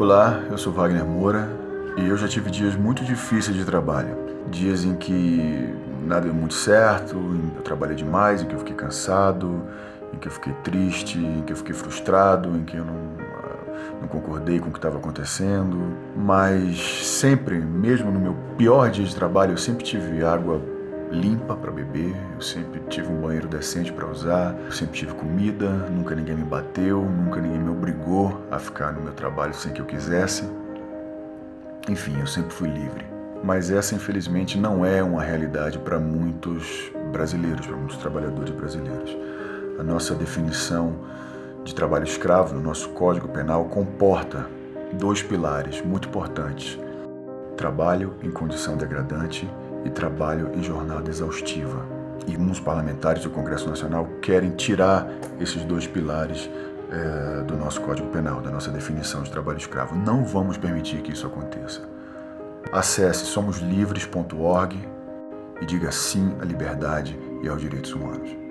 Olá, eu sou Wagner Moura e eu já tive dias muito difíceis de trabalho. Dias em que nada deu muito certo, em que eu trabalhei demais, em que eu fiquei cansado, em que eu fiquei triste, em que eu fiquei frustrado, em que eu não, ah, não concordei com o que estava acontecendo. Mas sempre, mesmo no meu pior dia de trabalho, eu sempre tive água limpa para beber, eu sempre tive um banheiro decente para usar, eu sempre tive comida, nunca ninguém me bateu, nunca a ficar no meu trabalho sem que eu quisesse. Enfim, eu sempre fui livre. Mas essa, infelizmente, não é uma realidade para muitos brasileiros, para muitos trabalhadores brasileiros. A nossa definição de trabalho escravo no nosso Código Penal comporta dois pilares muito importantes: trabalho em condição degradante e trabalho em jornada exaustiva. E uns parlamentares do Congresso Nacional querem tirar esses dois pilares é, do nosso Código Penal, da nossa definição de trabalho escravo. Não vamos permitir que isso aconteça. Acesse somoslivres.org e diga sim à liberdade e aos direitos humanos.